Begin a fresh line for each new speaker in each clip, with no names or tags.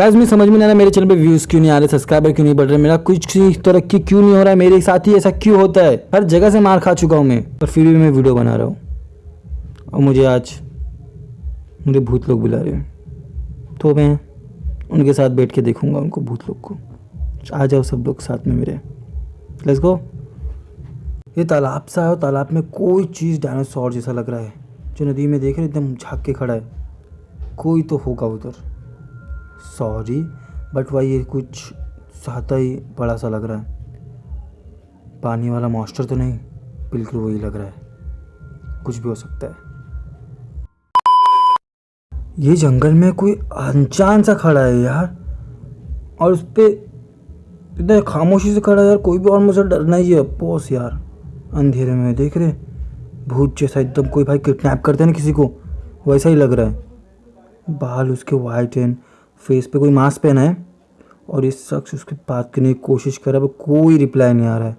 Guys मैं समझ में नहीं आ रहा मेरे चैनल पे व्यूज़ क्यों नहीं आ रहे सब्सक्राइबर क्यों नहीं बढ़ रहे, मेरा कुछ तरक्की क्यों नहीं हो रहा है, मेरे साथ ही ऐसा क्यों होता है? हर जगह से मार खा चुका हूँ मैं, पर फिर भी मैं वीडियो बना रहा हूँ। और मुझे आज, मुझे भूत लोग बुला रहे हैं। तो मैं उनके साथ बैठ के देखूँगा उनको, भूत लोग को। आ जाओ सब लोग साथ में मेरे। लेट्स गो ये तालाब सा है और तालाब में कोई चीज़ डायनासोर जैसा लग रहा है। जो नदी में देख रहे एकदम झाँक के खड़ा है। कोई तो होगा उधर। सॉरी, बट वही ये कुछ साता ही बड़ा सा लग रहा है। पानी वाला मॉस्टर तो नहीं, बिल्कुल वही लग रहा है। कुछ भी हो सकता है। ये जंगल में कोई अनजान सा खड़ा है यार। और उस पर इतना खामोशी से खड़ा है यार, कोई भी और मुझे डरना ही है। पोस यार, अंधेरे में देख रहे भूत जैसा एकदम, कोई भाई किडनैप करते हैं ना किसी को, वैसा ही लग रहा है। बाल उसके वाइट एंड फेस पे कोई मास्क पहना है? और इस शख्स उसके बात करने की कोशिश कर रहा है कोई रिप्लाई नहीं आ रहा है।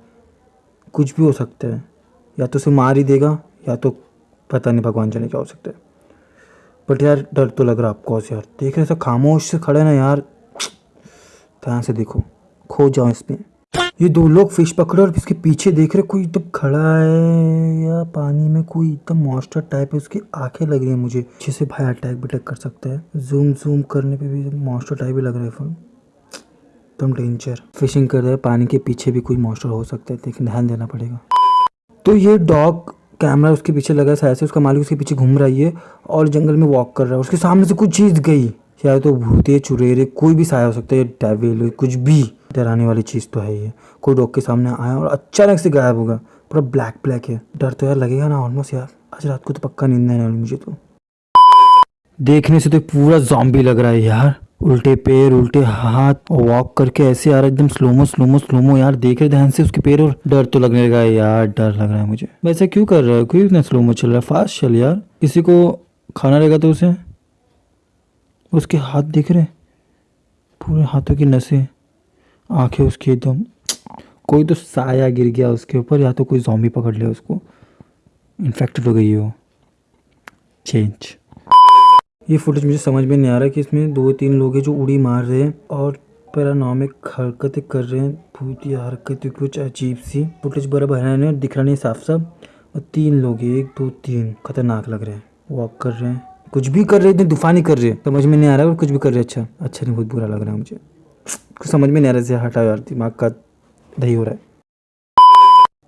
कुछ भी हो सकता है। या तो उसे मार ही देगा, या तो पता नहीं भगवान जाने क्या हो सकता है। बट यार, डर तो लग रहा है आपको यार। देख रहे सब खामोश से खड़े ना यार। ध्यान से देखो। खो जाओ इसमें ये दो लोग फ़िश पकड़े और इसके पीछे देख रहे कोई एकदम खड़ा है या पानी में कोई एकदम मॉन्स्टर टाइप है, उसकी आँखें लग रही है मुझे। जिसे भाई अटैक बिटैक कर सकता है। जूम जूम करने पे भी मॉन्स्टर टाइप ही लग रहा है फ़ोन एकदम डेंजर फिशिंग कर रहे हैं, पानी के पीछे भी कोई मॉन्स्टर हो सकता है, लेकिन ध्यान देना पड़ेगा। तो ये डॉग कैमरा उसके पीछे लगा है, शायद से उसका मालिक उसके पीछे घूम रहा है और जंगल में वॉक कर रहा है, उसके सामने से कुछ चीज़ गई। शायद तो भूते, चुरेरे, कोई भी साया हो सकता है डेविल कुछ भी, डराने वाली चीज़ तो है ये कोई डॉग के सामने आया और अचानक से गायब होगा पूरा ब्लैक ब्लैक है। डर तो यार लगेगा ना ऑलमोस्ट यार। आज रात को तो पक्का नींद नहीं मुझे तो। देखने से तो पूरा जॉम्बी लग रहा है यार। उल्टे पैर, उल्टे हाथ, और वॉक करके ऐसे आ रहा है, एकदम स्लोमो स्लोमो स्लोमो यार। देख रहे ध्यान से उसके पैर और डर तो लगने लगा है यार, डर लग रहा है मुझे। वैसे क्यों कर रहा है? क्यों इतना स्लोमो चल रहा है? फास्ट चल यार। किसी को खाना रहेगा तो उसे? उसके हाथ दिख रहे पूरे हाथों की नसें, आँखें उसकी एकदम, कोई तो साया गिर गया उसके ऊपर, या तो कोई जॉम्बी पकड़ लिया उसको। इन्फेक्टेड हो गई हो चेंज ये फुटेज मुझे समझ में नहीं आ रहा कि इसमें दो तीन लोग हैं जो उड़ी मार रहे हैं और पैरानॉमिक हरकतें कर रहे हैं। भूत हरकतें कुछ अजीब सी। फुटेज बराबर है नहीं, दिख रहा नहीं साफ़ साफ़ और तीन लोग एक, दो, तीन। खतरनाक लग रहे हैं। वॉक कर रहे हैं। कुछ भी कर रहे हैं तूफानी कर रहे। समझ में नहीं आ रहा है, कुछ भी कर रहे। अच्छा अच्छा नहीं, बहुत बुरा लग रहा है मुझे। कुछ समझ में नहीं आ रहा है यार, दिमाग का दही हो रहा है।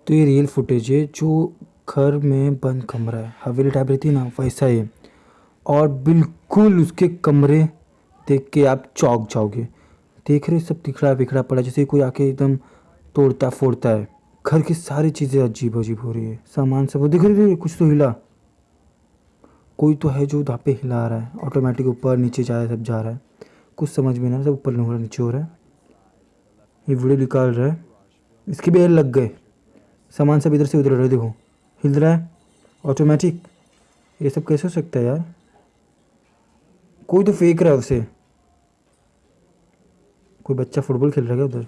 तो ये रियल फुटेज है, जो घर में बंद कमरा है। हवेली टाइप रहती है ना, वैसा ही और बिल्कुल उसके कमरे देख के आप चौक जाओगे। देख रहे सब तिखड़ा बिखड़ा पड़ा जैसे कोई आके एकदम तोड़ता फोड़ता है। घर की सारी चीज़ें अजीब अजीब हो रही है। सामान सब दिख रही कुछ तो हिला। कोई तो है जो धापे हिला रहा है ऑटोमेटिक ऊपर नीचे जा रहा है, सब जा रहा है। कुछ समझ में नहीं सब ऊपर हो रहा नीचे हो रहा है। ये वीडियो निकाल रहा है। इसके भी लग गए। सामान सब इधर से उधर देखो। हिल रहा है। ऑटोमेटिक ये सब कैसे हो सकता है यार? कोई तो फेंक रहा है उसे। कोई बच्चा फुटबॉल खेल रहा है उधर?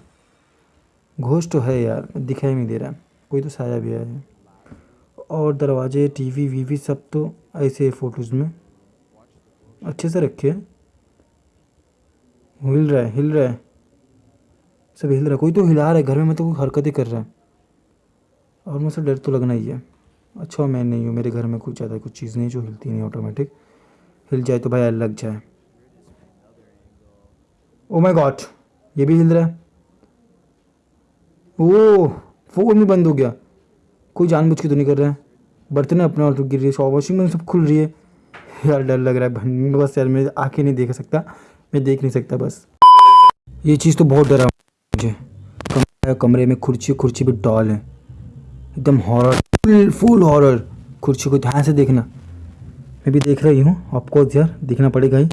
घोष तो है यार, दिखाई नहीं दे रहा। कोई तो साया भी है। और दरवाजे टीवी वीवी सब तो ऐसे फ़ोटोज़ में अच्छे से रखे हैं। हिल रहा है, हिल रहा है। सब हिल रहा है। कोई तो हिला रहा है। घर में मैं तो कोई हरकत ही कर रहा है। और मुझसे डर तो लगना ही है। अच्छा मैं नहीं हूँ। मेरे घर में कुछ ज़्यादा कुछ चीज़ नहीं जो हिलती नहीं ऑटोमेटिक हिल जाए तो भाई लग जाए। ओ माय गॉड ये भी हिल रहा है। ओ फ़ोन भी बंद हो गया। कोई जानबूझ के तो नहीं कर रहा है। बर्तन अपने और गिर रही है वॉशिंग मशीन सब खुल रही है। यार डर लग रहा है बस यार, मैं आके नहीं देख सकता, मैं देख नहीं सकता बस। ये चीज़ तो बहुत डरा मुझे। कमरे में कुर्सी कुर्सी भी डॉल है। एकदम हॉरर फुल फुल हॉरर कुर्सी को ध्यान से देखना। मैं भी देख रही हूँ आपको यार, देखना पड़ेगा ही।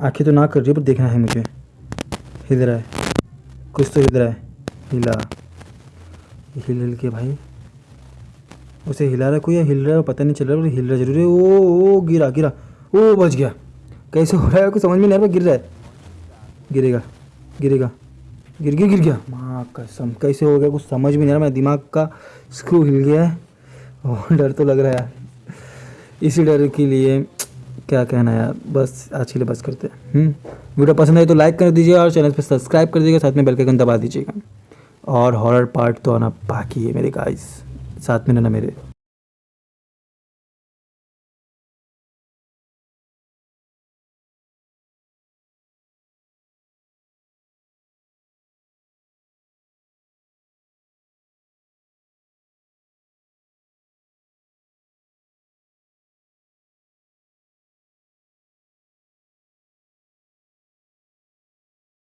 आँखें तो ना कर रही पर देखना है मुझे। हिल रहा है। कुछ तो हिल रहा है। हिला। हिल हिल के भाई। उसे हिला रहा, कोई हिल रहा है पता नहीं चल रहा है हिल रहा ज़रूर है। ओ ओ गिरा गिरा। ओ, बच गया। कैसे हो रहा है? कुछ समझ में नहीं आ रहा गिर रहा है। गिरेगा गिरेगा। गिर गया गिर गया। माँ कसम, कैसे हो गया? कुछ समझ में नहीं आ रहा, मेरा दिमाग का स्क्रू हिल गया है। और डर तो लग रहा है। इसी डर के लिए क्या कहना यार? बस, आज के लिए बस करते हैं। हम्म? वीडियो पसंद आए तो लाइक कर दीजिएगा और चैनल पर सब्सक्राइब कर दीजिएगा, साथ में बेल के आइकन दबा दीजिएगा। और हॉरर पार्ट तो आना बाकी है मेरे गाइस साथ में रहना मेरे